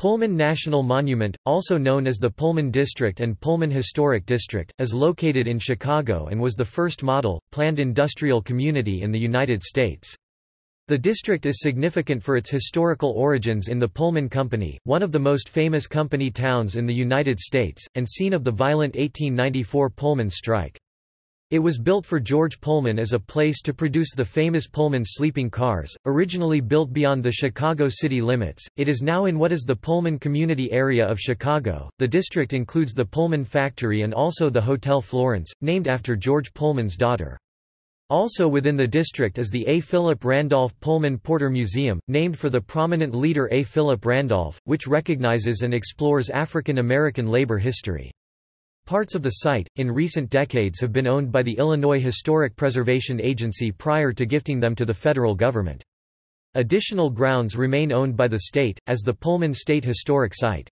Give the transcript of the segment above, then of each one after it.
Pullman National Monument, also known as the Pullman District and Pullman Historic District, is located in Chicago and was the first model, planned industrial community in the United States. The district is significant for its historical origins in the Pullman Company, one of the most famous company towns in the United States, and scene of the violent 1894 Pullman strike. It was built for George Pullman as a place to produce the famous Pullman sleeping cars, originally built beyond the Chicago city limits. It is now in what is the Pullman community area of Chicago. The district includes the Pullman factory and also the Hotel Florence, named after George Pullman's daughter. Also within the district is the A. Philip Randolph Pullman Porter Museum, named for the prominent leader A. Philip Randolph, which recognizes and explores African American labor history. Parts of the site, in recent decades have been owned by the Illinois Historic Preservation Agency prior to gifting them to the federal government. Additional grounds remain owned by the state, as the Pullman State Historic Site.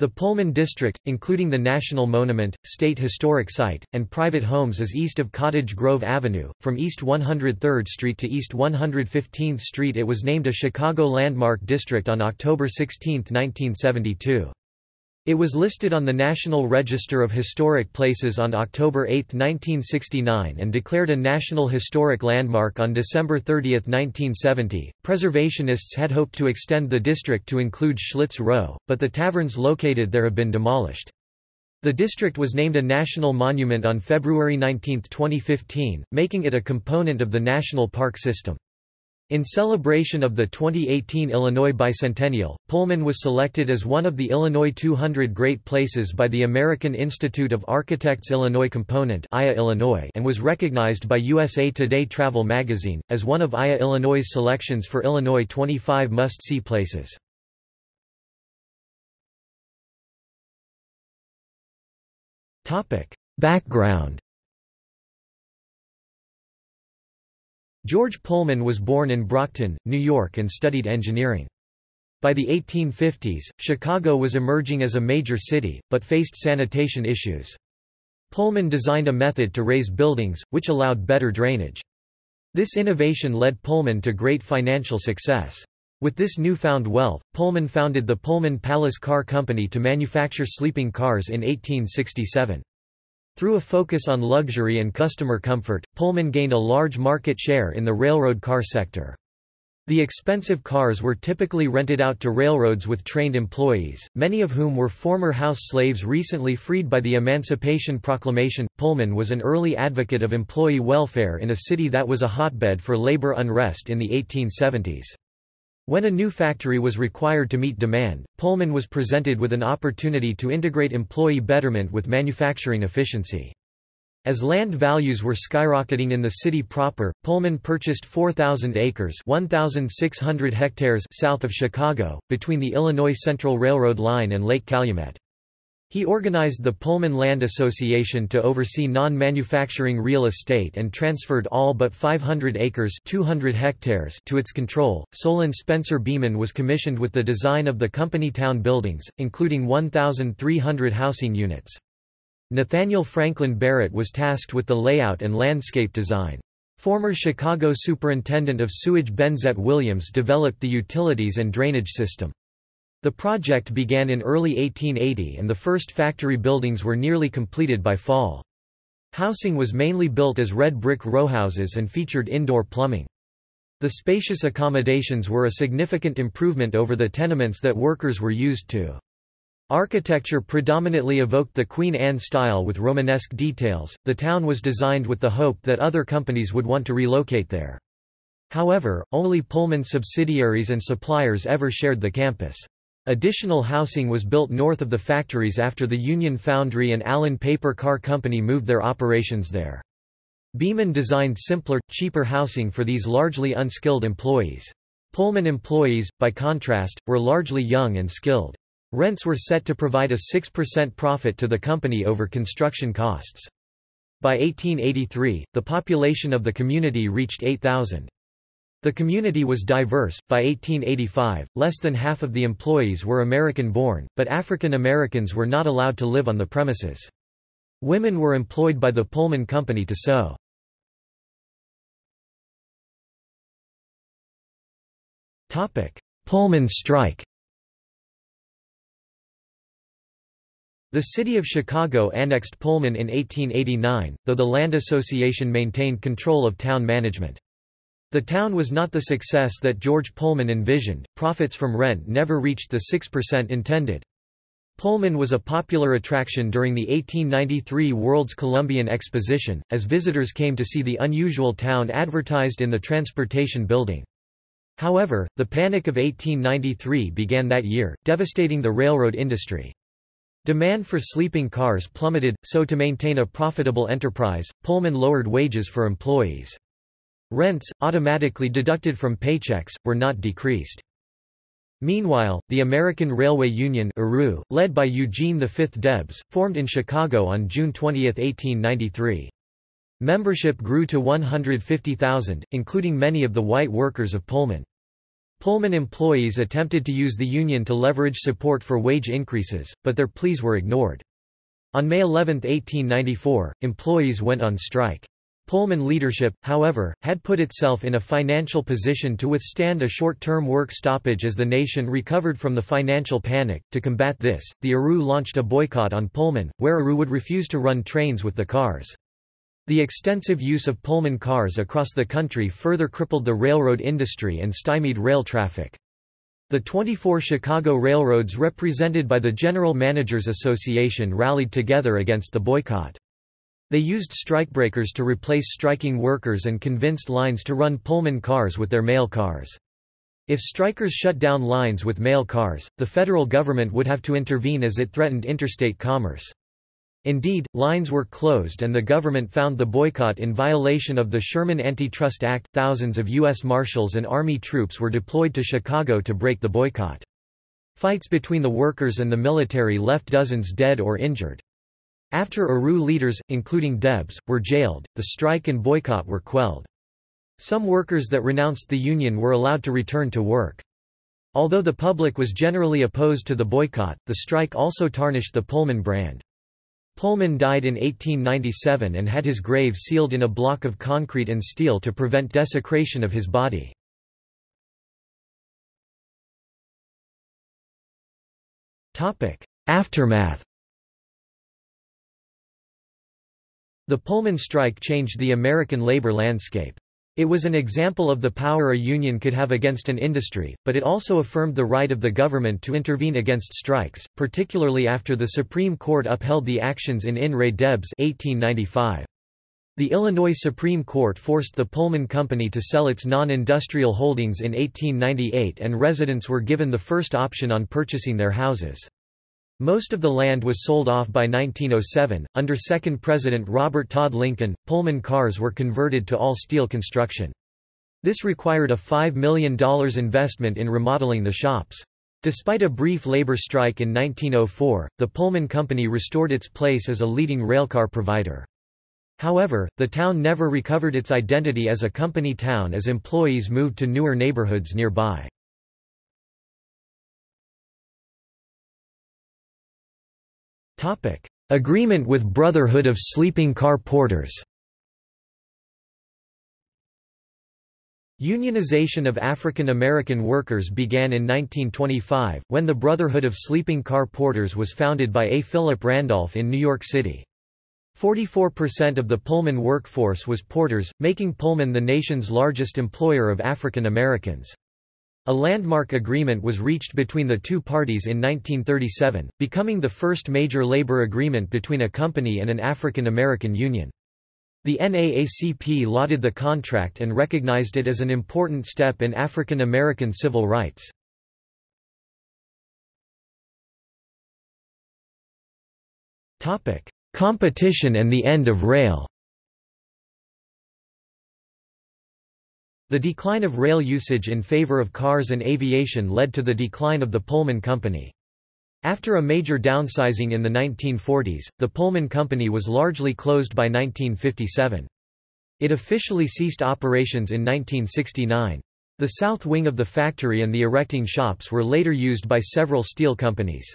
The Pullman District, including the National Monument, State Historic Site, and private homes is east of Cottage Grove Avenue. From East 103rd Street to East 115th Street it was named a Chicago Landmark District on October 16, 1972. It was listed on the National Register of Historic Places on October 8, 1969 and declared a National Historic Landmark on December 30, 1970. Preservationists had hoped to extend the district to include Schlitz Row, but the taverns located there have been demolished. The district was named a national monument on February 19, 2015, making it a component of the national park system. In celebration of the 2018 Illinois Bicentennial, Pullman was selected as one of the Illinois 200 Great Places by the American Institute of Architects Illinois Component Illinois and was recognized by USA Today Travel magazine, as one of IA Illinois' selections for Illinois 25 must-see places. Background George Pullman was born in Brocton, New York and studied engineering. By the 1850s, Chicago was emerging as a major city, but faced sanitation issues. Pullman designed a method to raise buildings, which allowed better drainage. This innovation led Pullman to great financial success. With this newfound wealth, Pullman founded the Pullman Palace Car Company to manufacture sleeping cars in 1867. Through a focus on luxury and customer comfort, Pullman gained a large market share in the railroad car sector. The expensive cars were typically rented out to railroads with trained employees, many of whom were former house slaves recently freed by the Emancipation Proclamation. Pullman was an early advocate of employee welfare in a city that was a hotbed for labor unrest in the 1870s. When a new factory was required to meet demand, Pullman was presented with an opportunity to integrate employee betterment with manufacturing efficiency. As land values were skyrocketing in the city proper, Pullman purchased 4,000 acres 1,600 hectares south of Chicago, between the Illinois Central Railroad line and Lake Calumet. He organized the Pullman Land Association to oversee non-manufacturing real estate and transferred all but 500 acres 200 hectares to its control. Solon Spencer Beeman was commissioned with the design of the company town buildings, including 1,300 housing units. Nathaniel Franklin Barrett was tasked with the layout and landscape design. Former Chicago Superintendent of Sewage Benezette Williams developed the utilities and drainage system. The project began in early 1880 and the first factory buildings were nearly completed by fall. Housing was mainly built as red brick rowhouses and featured indoor plumbing. The spacious accommodations were a significant improvement over the tenements that workers were used to. Architecture predominantly evoked the Queen Anne style with Romanesque details. The town was designed with the hope that other companies would want to relocate there. However, only Pullman subsidiaries and suppliers ever shared the campus. Additional housing was built north of the factories after the Union Foundry and Allen Paper Car Company moved their operations there. Beeman designed simpler, cheaper housing for these largely unskilled employees. Pullman employees, by contrast, were largely young and skilled. Rents were set to provide a 6% profit to the company over construction costs. By 1883, the population of the community reached 8,000. The community was diverse. By 1885, less than half of the employees were American born, but African Americans were not allowed to live on the premises. Women were employed by the Pullman Company to sew. Pullman strike The city of Chicago annexed Pullman in 1889, though the Land Association maintained control of town management. The town was not the success that George Pullman envisioned, profits from rent never reached the 6% intended. Pullman was a popular attraction during the 1893 World's Columbian Exposition, as visitors came to see the unusual town advertised in the Transportation Building. However, the Panic of 1893 began that year, devastating the railroad industry. Demand for sleeping cars plummeted, so to maintain a profitable enterprise, Pullman lowered wages for employees. Rents, automatically deducted from paychecks, were not decreased. Meanwhile, the American Railway Union led by Eugene V. Debs, formed in Chicago on June 20, 1893. Membership grew to 150,000, including many of the white workers of Pullman. Pullman employees attempted to use the union to leverage support for wage increases, but their pleas were ignored. On May 11, 1894, employees went on strike. Pullman leadership, however, had put itself in a financial position to withstand a short-term work stoppage as the nation recovered from the financial panic. To combat this, the ARU launched a boycott on Pullman, where ARU would refuse to run trains with the cars. The extensive use of Pullman cars across the country further crippled the railroad industry and stymied rail traffic. The 24 Chicago railroads represented by the General Managers Association rallied together against the boycott. They used strikebreakers to replace striking workers and convinced lines to run Pullman cars with their mail cars. If strikers shut down lines with mail cars, the federal government would have to intervene as it threatened interstate commerce. Indeed, lines were closed and the government found the boycott in violation of the Sherman Antitrust Act. Thousands of U.S. Marshals and Army troops were deployed to Chicago to break the boycott. Fights between the workers and the military left dozens dead or injured. After ARU leaders, including Debs, were jailed, the strike and boycott were quelled. Some workers that renounced the Union were allowed to return to work. Although the public was generally opposed to the boycott, the strike also tarnished the Pullman brand. Pullman died in 1897 and had his grave sealed in a block of concrete and steel to prevent desecration of his body. Aftermath The Pullman strike changed the American labor landscape. It was an example of the power a union could have against an industry, but it also affirmed the right of the government to intervene against strikes, particularly after the Supreme Court upheld the actions in In re Debs 1895. The Illinois Supreme Court forced the Pullman Company to sell its non-industrial holdings in 1898 and residents were given the first option on purchasing their houses. Most of the land was sold off by 1907. Under second President Robert Todd Lincoln, Pullman cars were converted to all-steel construction. This required a $5 million investment in remodeling the shops. Despite a brief labor strike in 1904, the Pullman Company restored its place as a leading railcar provider. However, the town never recovered its identity as a company town as employees moved to newer neighborhoods nearby. Agreement with Brotherhood of Sleeping Car Porters Unionization of African American workers began in 1925, when the Brotherhood of Sleeping Car Porters was founded by A. Philip Randolph in New York City. 44% of the Pullman workforce was porters, making Pullman the nation's largest employer of African Americans. A landmark agreement was reached between the two parties in 1937, becoming the first major labor agreement between a company and an African American union. The NAACP lauded the contract and recognized it as an important step in African American civil rights. Competition and the end of rail The decline of rail usage in favor of cars and aviation led to the decline of the Pullman Company. After a major downsizing in the 1940s, the Pullman Company was largely closed by 1957. It officially ceased operations in 1969. The south wing of the factory and the erecting shops were later used by several steel companies.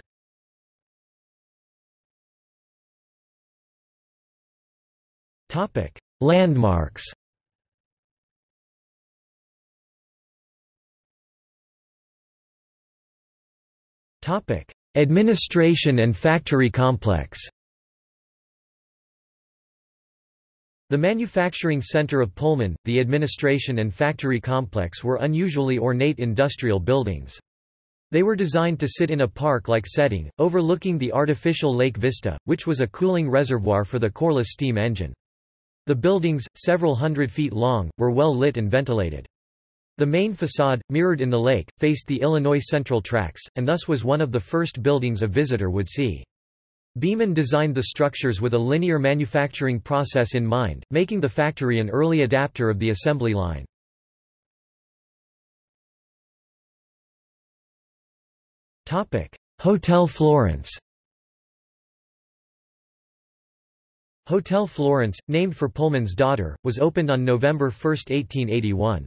Landmarks Administration and factory complex The manufacturing center of Pullman, the administration and factory complex were unusually ornate industrial buildings. They were designed to sit in a park-like setting, overlooking the artificial Lake Vista, which was a cooling reservoir for the Corliss steam engine. The buildings, several hundred feet long, were well lit and ventilated. The main facade, mirrored in the lake, faced the Illinois Central tracks, and thus was one of the first buildings a visitor would see. Beeman designed the structures with a linear manufacturing process in mind, making the factory an early adapter of the assembly line. Hotel Florence Hotel Florence, named for Pullman's daughter, was opened on November 1, 1881.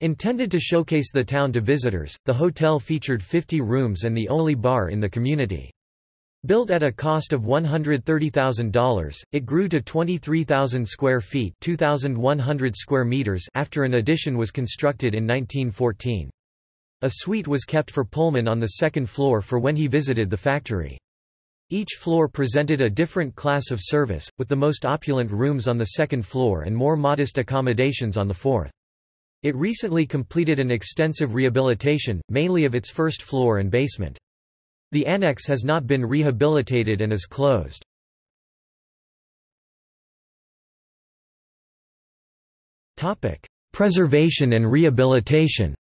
Intended to showcase the town to visitors, the hotel featured 50 rooms and the only bar in the community. Built at a cost of $130,000, it grew to 23,000 square feet 2,100 square meters after an addition was constructed in 1914. A suite was kept for Pullman on the second floor for when he visited the factory. Each floor presented a different class of service, with the most opulent rooms on the second floor and more modest accommodations on the fourth. It recently completed an extensive rehabilitation, mainly of its first floor and basement. The annex has not been rehabilitated and is closed. Preservation and rehabilitation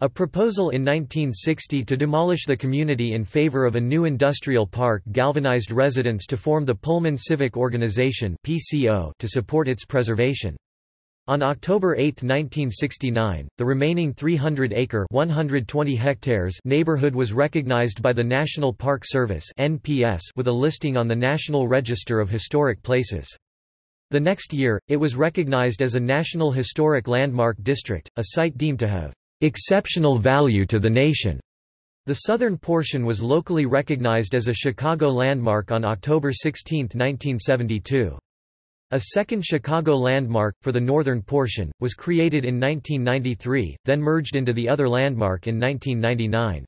A proposal in 1960 to demolish the community in favor of a new industrial park galvanized residents to form the Pullman Civic Organization to support its preservation. On October 8, 1969, the remaining 300-acre (120 hectares) neighborhood was recognized by the National Park Service (NPS) with a listing on the National Register of Historic Places. The next year, it was recognized as a National Historic Landmark District, a site deemed to have exceptional value to the nation. The southern portion was locally recognized as a Chicago landmark on October 16, 1972. A second Chicago landmark, for the northern portion, was created in 1993, then merged into the other landmark in 1999.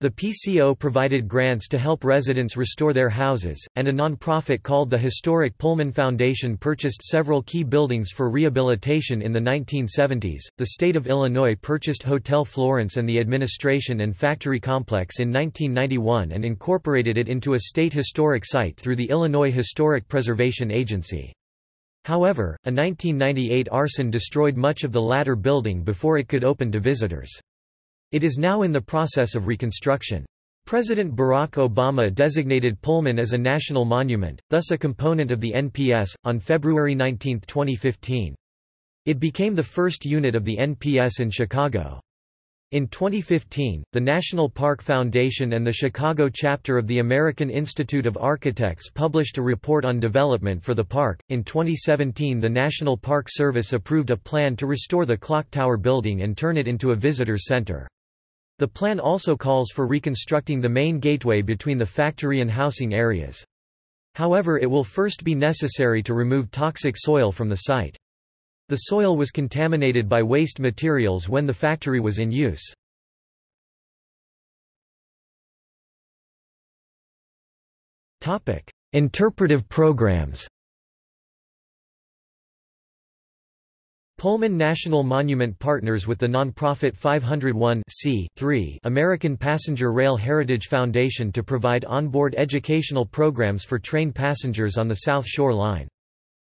The PCO provided grants to help residents restore their houses, and a nonprofit called the Historic Pullman Foundation purchased several key buildings for rehabilitation in the 1970s. The state of Illinois purchased Hotel Florence and the administration and factory complex in 1991 and incorporated it into a state historic site through the Illinois Historic Preservation Agency. However, a 1998 arson destroyed much of the latter building before it could open to visitors. It is now in the process of reconstruction. President Barack Obama designated Pullman as a national monument, thus a component of the NPS, on February 19, 2015. It became the first unit of the NPS in Chicago. In 2015, the National Park Foundation and the Chicago chapter of the American Institute of Architects published a report on development for the park. In 2017, the National Park Service approved a plan to restore the Clock Tower building and turn it into a visitor center. The plan also calls for reconstructing the main gateway between the factory and housing areas. However, it will first be necessary to remove toxic soil from the site. The soil was contaminated by waste materials when the factory was in use. Interpretive programs Pullman National Monument partners with the nonprofit 501 American Passenger Rail Heritage Foundation to provide onboard educational programs for train passengers on the South Shore Line.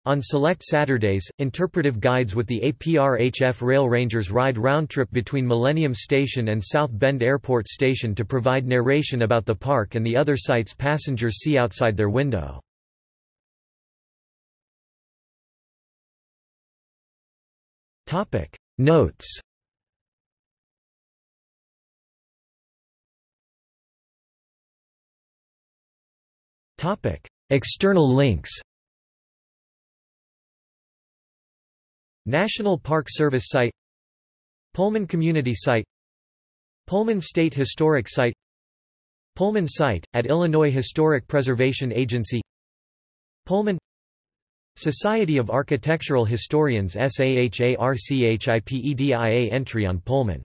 On select Saturdays, interpretive guides with the APRHF Rail Rangers ride round-trip between Millennium Station and South Bend Airport Station to provide narration about the park and the other sights passengers see outside their window. Notes. Topic. External links. National Park Service Site. Pullman Community Site. Pullman State Historic Site. Pullman Site, at Illinois Historic Preservation Agency. Pullman Society of Architectural Historians SAHARCHIPEDIA entry on Pullman